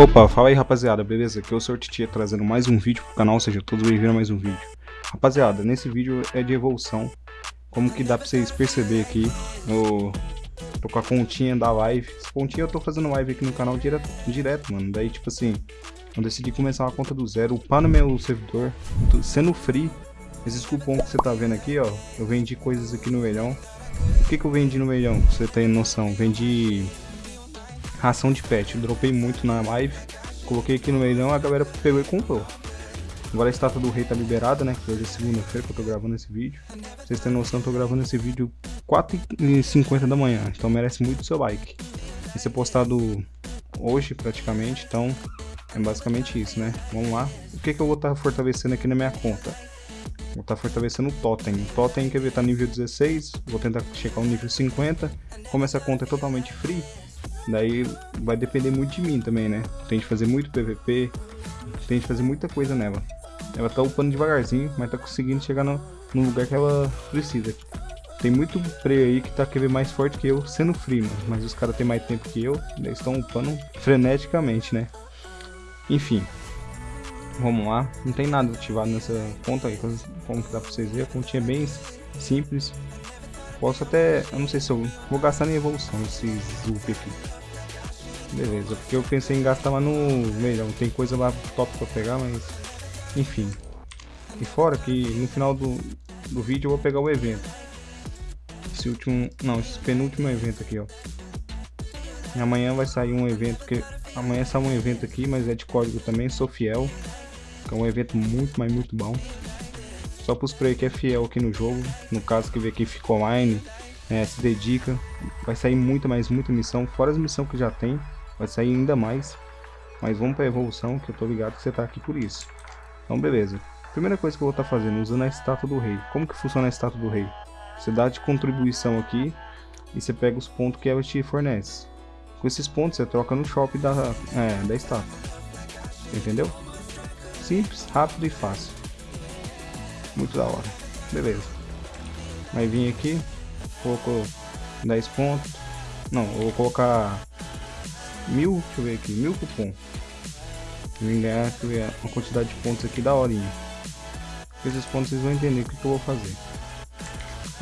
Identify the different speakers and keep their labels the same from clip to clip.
Speaker 1: Opa, fala aí rapaziada, beleza? Aqui é o Sr. Titia trazendo mais um vídeo pro canal, seja todos bem-vindos a mais um vídeo. Rapaziada, nesse vídeo é de evolução, como que dá pra vocês perceber aqui, no... tô com a continha da live, essa continha eu tô fazendo live aqui no canal direto, direto mano, daí tipo assim, eu decidi começar uma conta do zero, upar no meu servidor, sendo free, esses cupons que você tá vendo aqui, ó, eu vendi coisas aqui no melhão. O que que eu vendi no melhão, pra você ter noção? Vendi ração de pet. Eu dropei muito na live, coloquei aqui no meio a galera pegou e comprou. Agora a estátua do rei tá liberada, né? Que hoje é segunda-feira que eu tô gravando esse vídeo. Pra vocês terem noção, eu tô gravando esse vídeo 4h50 da manhã, então merece muito seu like. Vai ser postado hoje praticamente, então é basicamente isso, né? Vamos lá. O que, que eu vou estar tá fortalecendo aqui na minha conta? Vou estar tá fortalecendo o Totem. O Totem, quer ver, tá nível 16. Vou tentar checar o nível 50. Como essa conta é totalmente free, Daí vai depender muito de mim também, né? Tem que fazer muito PVP, tem que fazer muita coisa nela. Ela tá upando devagarzinho, mas tá conseguindo chegar no, no lugar que ela precisa. Tem muito play aí que tá querendo mais forte que eu, sendo free, mano. Mas os caras têm mais tempo que eu, eles estão upando freneticamente, né? Enfim. Vamos lá. Não tem nada ativado nessa conta aí, como que dá pra vocês verem. A continha é bem simples. Posso até... Eu não sei se eu vou gastar em evolução esse Zup aqui. Beleza, porque eu pensei em gastar lá no melhor. Tem coisa lá top pra pegar, mas... Enfim. E fora que no final do, do vídeo eu vou pegar o evento. Esse último... Não, esse penúltimo evento aqui, ó. E amanhã vai sair um evento que... Amanhã sai um evento aqui, mas é de código também, sou fiel. Que é um evento muito, mas muito bom. Só para os players que é fiel aqui no jogo, no caso que vê que ficou online, é, se dedica, vai sair muita, mais muita missão, fora as missões que já tem, vai sair ainda mais. Mas vamos para evolução, que eu tô ligado que você tá aqui por isso. Então beleza. Primeira coisa que eu vou estar tá fazendo, usando a estátua do rei. Como que funciona a estátua do rei? Você dá de contribuição aqui e você pega os pontos que ela te fornece. Com esses pontos você troca no shopping da, é, da estátua. Entendeu? Simples, rápido e fácil. Muito da hora. Beleza. Vai vir aqui. Colocou 10 pontos. Não, vou colocar mil, deixa eu ver aqui, mil cupom. Vim ganhar uma quantidade de pontos aqui da horinha. Esses pontos vocês vão entender o que, que eu vou fazer.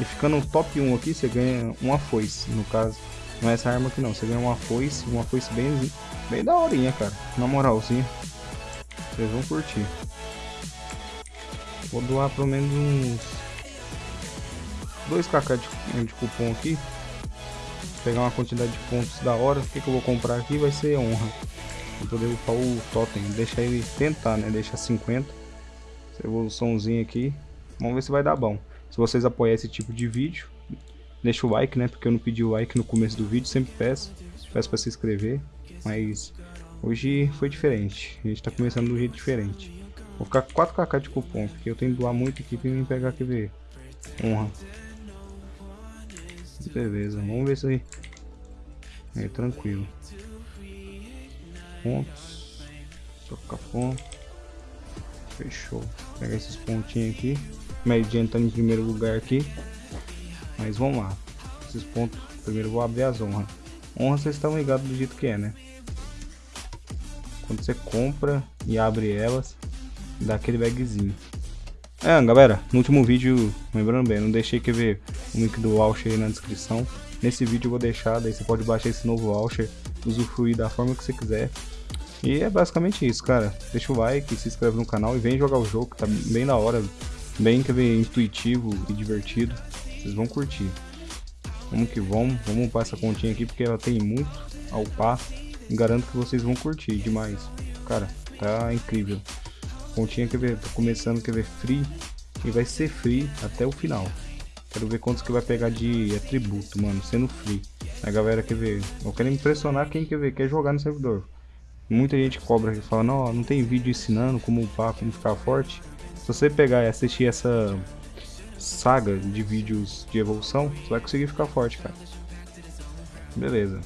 Speaker 1: E ficando no top 1 aqui, você ganha uma foice. No caso, não é essa arma aqui não. Você ganha uma foice, uma foice bem, bem da horinha, cara. Na moralzinha. Vocês vão curtir. Vou doar pelo menos uns 2kk de, de cupom aqui. Pegar uma quantidade de pontos da hora. O que, que eu vou comprar aqui vai ser honra. Vou poder upar o totem. Deixar ele tentar, né? Deixa 50. Essa evoluçãozinha aqui. Vamos ver se vai dar bom. Se vocês apoiarem esse tipo de vídeo, deixa o like, né? Porque eu não pedi o like no começo do vídeo. Sempre peço. Peço para se inscrever. Mas hoje foi diferente. A gente tá começando do jeito diferente. Vou ficar com 4kk de cupom, porque eu tenho que doar muito aqui pra mim pegar ver Honra. Beleza, vamos ver isso aí. É tranquilo. Pontos. Trocar ponto. Fechou. Pegar esses pontinhos aqui. Mediano tá em primeiro lugar aqui. Mas vamos lá. Esses pontos. Primeiro vou abrir as honras. Honra vocês estão ligados do jeito que é, né? Quando você compra e abre elas, daquele bagzinho. É, galera, no último vídeo, lembrando bem, não deixei que ver o link do voucher aí na descrição. Nesse vídeo eu vou deixar, daí você pode baixar esse novo voucher, usufruir da forma que você quiser. E é basicamente isso, cara. Deixa o like, se inscreve no canal e vem jogar o jogo, tá bem da hora, bem que ver intuitivo e divertido. Vocês vão curtir. Vamos que vamos, vamos upar essa continha aqui porque ela tem muito a upar. Garanto que vocês vão curtir demais. Cara, tá incrível. Continha, ver, tô começando, quer ver, free. E vai ser free até o final. Quero ver quantos que vai pegar de atributo, mano, sendo free. A galera quer ver, eu quero impressionar quem quer ver, quer jogar no servidor. Muita gente cobra e fala, não, não tem vídeo ensinando como upar, como ficar forte. Se você pegar e assistir essa saga de vídeos de evolução, você vai conseguir ficar forte, cara. Beleza.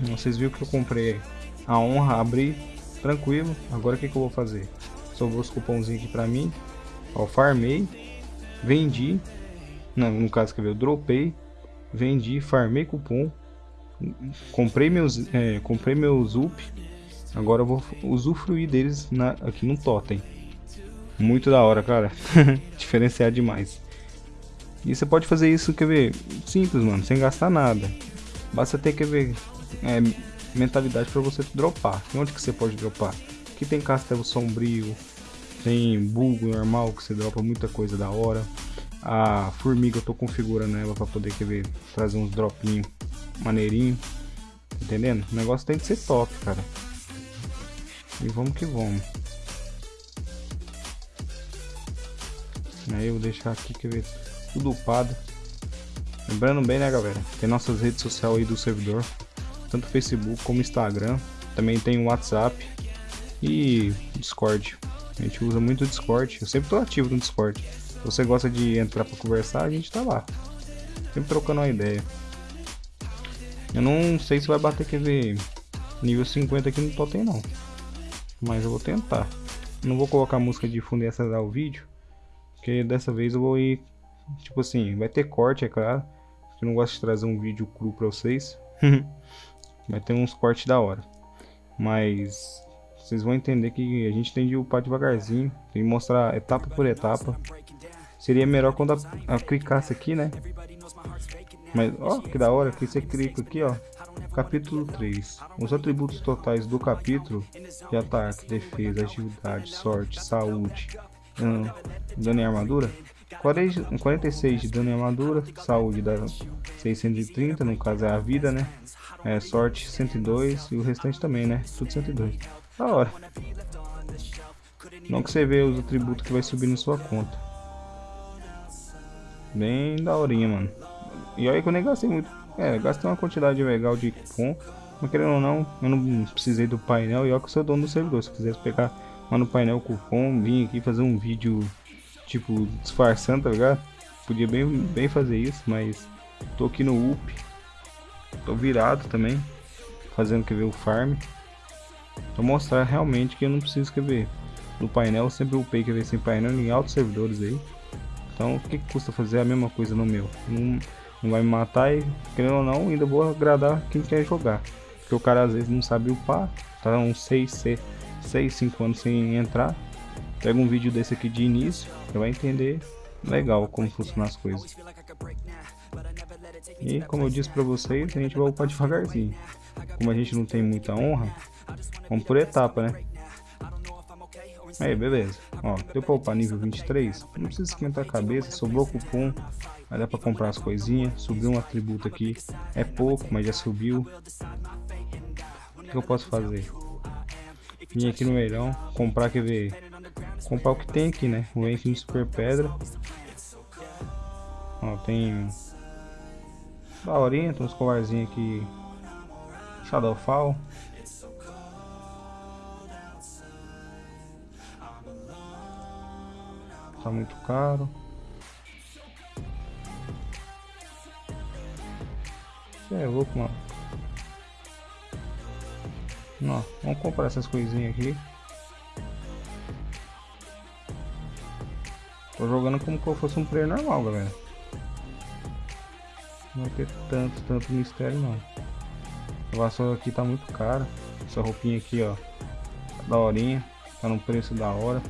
Speaker 1: Vocês viram que eu comprei a honra, abri, tranquilo. Agora o que, que eu vou fazer? Sobrou os cupomzinhos aqui pra mim. Ó, farmei, vendi, não, no caso que eu dropei, vendi, farmei cupom, comprei meus, é, comprei meus up, Agora eu vou usufruir deles na, aqui no totem. Muito da hora, cara. Diferenciar demais. E você pode fazer isso, quer ver, simples, mano, sem gastar nada. Basta ter, quer ver, é, mentalidade para você dropar. E onde que você pode dropar? Aqui tem castelo sombrio, tem bug normal que você dropa muita coisa da hora. A formiga eu tô configurando ela para poder quer ver, trazer uns dropinhos maneirinho. Entendendo? O negócio tem que ser top, cara. E vamos que vamos. Aí eu vou deixar aqui, quer ver, tudo upado. Lembrando bem, né, galera? Tem nossas redes sociais aí do servidor. Tanto Facebook como Instagram. Também tem o WhatsApp e Discord. A gente usa muito o Discord. Eu sempre tô ativo no Discord. Se você gosta de entrar para conversar, a gente tá lá. Sempre trocando uma ideia. Eu não sei se vai bater, ver, nível 50 aqui no totem não. Mas eu vou tentar. Não vou colocar música de fundo e acelerar o vídeo. Porque dessa vez eu vou ir, tipo assim, vai ter corte, é claro. Eu não gosto de trazer um vídeo cru pra vocês. vai ter uns cortes da hora. Mas vocês vão entender que a gente tem de upar devagarzinho. Tem que mostrar etapa por etapa. Seria melhor quando a, a clicasse aqui, né? Mas, ó, que da hora que você clica aqui, ó. Capítulo 3. Os atributos totais do capítulo de ataque, defesa, agilidade, sorte, saúde, hum, dano e armadura. 46 de dano e armadura, saúde dá 630, no caso é a vida, né? É, sorte 102 e o restante também, né? Tudo 102. Da hora. Não que você vê os atributos que vai subir na sua conta. Bem daorinha, mano. E olha que eu nem gastei muito. É, gastei uma quantidade legal de cupom. Mas querendo ou não, eu não precisei do painel. E olha que eu sou dono do servidor. Se quisesse pegar lá no painel cupom, vim aqui fazer um vídeo, tipo, disfarçando, tá ligado? Podia bem, bem fazer isso, mas tô aqui no UP. Tô virado também. Fazendo, quer ver, o farm. Pra mostrar realmente que eu não preciso, quer ver, no painel. Eu sempre upei, ver, sem painel em altos servidores aí. Então, o que, que custa fazer a mesma coisa no meu? Não, não vai me matar e, querendo ou não, ainda vou agradar quem quer jogar. Porque o cara às vezes não sabe upar, tá uns 6, 6, 5 anos sem entrar. Pega um vídeo desse aqui de início, você vai entender legal como funcionam as coisas. E como eu disse pra vocês, a gente vai upar devagarzinho. Como a gente não tem muita honra, vamos por etapa, né? Aí, beleza. Ó, deu pra upar nível 23. Não precisa esquentar a cabeça, sobrou cupom. Vai dar pra comprar as coisinhas. Subiu um atributo aqui. É pouco, mas já subiu. O que eu posso fazer? Vim aqui no leilão, comprar, quer ver? Comprar o que tem aqui, né? Aqui no Super Pedra. Ó, tem... Tem uns colarzinhos aqui. Shadowfall. tá muito caro. Você é louco, mano. Não, vamos comprar essas coisinhas aqui. Tô jogando como se eu fosse um player normal, galera. Não vai ter tanto, tanto mistério não. A vassoura aqui tá muito cara. Essa roupinha aqui, ó. Tá da horinha. Tá num preço da hora.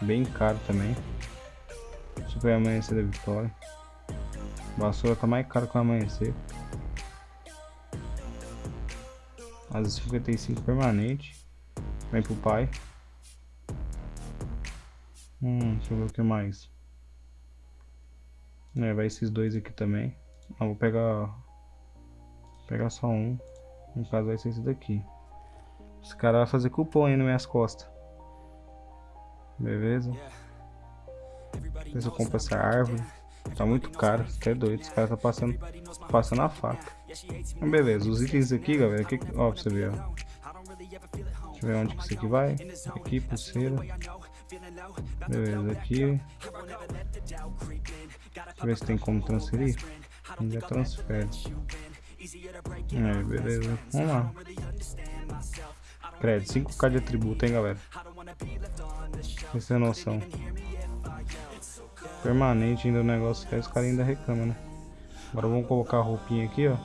Speaker 1: Bem caro também. Super amanhecer da vitória. Vassoura tá mais caro que o amanhecer. As 55 permanente. Vem pro pai. Hum, deixa eu ver o que mais. É, vai esses dois aqui também. Ah, vou pegar. Pegar só um. No caso vai ser esse daqui. Esse cara vai fazer cupom aí nas minhas costas. Beleza. Se eu compro essa árvore. Tá muito caro, até doido. Esse cara tá passando, passando a faca. Mas beleza, os itens aqui, galera. Que, ó, pra você ver, ó. Deixa eu ver onde que isso aqui vai. Aqui, pulseira. Beleza, aqui. Deixa eu ver se tem como transferir. Ainda transfere. É, beleza. Vamos lá. Crédito, 5k de atributo, hein, galera. Pra você ter noção. Permanente ainda o negócio que os caras ainda reclamam, né? Agora vamos colocar a roupinha aqui, ó.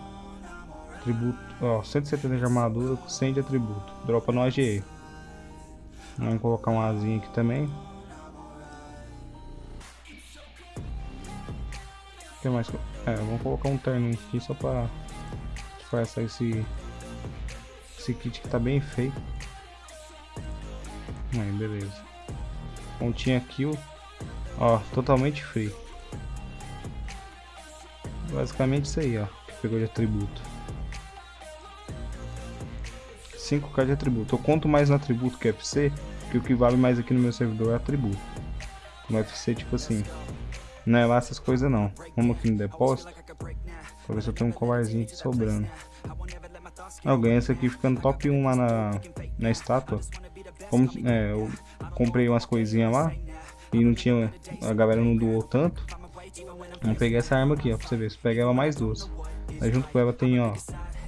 Speaker 1: Atributo, ó, 170 de armadura com 100 de atributo. Dropa no AGE. Vamos colocar um asinho aqui também. O que mais? É, vamos colocar um terno aqui só pra disfarçar esse, esse kit que tá bem feio. Aí, beleza. Pontinha kill. Ó, totalmente free. Basicamente isso aí, ó. Que pegou de atributo. 5k de atributo. Eu conto mais no atributo que FC, que o que vale mais aqui no meu servidor é atributo. No FC, tipo assim, não é lá essas coisas não. Vamos aqui no depósito, pra ver se eu tenho um colarzinho aqui sobrando. Eu ganhei esse aqui ficando top 1 lá na, na estátua. Como, é, eu comprei umas coisinhas lá e não tinha, a galera não doou tanto. Vamos pegar essa arma aqui, ó, pra você ver. Se pegar ela mais duas. Aí junto com ela tem, ó,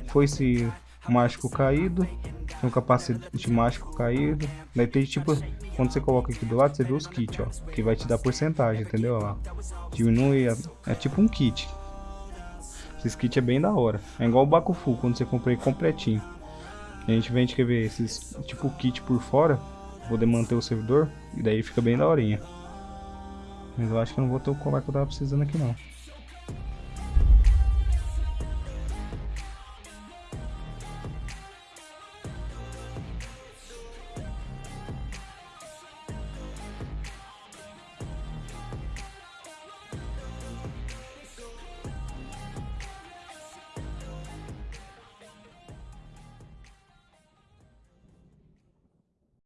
Speaker 1: foi esse mágico caído, tem um capacete mágico caído. Daí tem tipo, quando você coloca aqui do lado, você vê os kits, ó. Que vai te dar porcentagem, entendeu? Ó, diminui, é tipo um kit. Esse kit é bem da hora. É igual o Bakufu, quando você comprei completinho. A gente vende, quer ver, esses tipo kit por fora, poder manter o servidor, e daí fica bem da horinha. Mas eu acho que não vou ter o colar que eu tava precisando aqui não.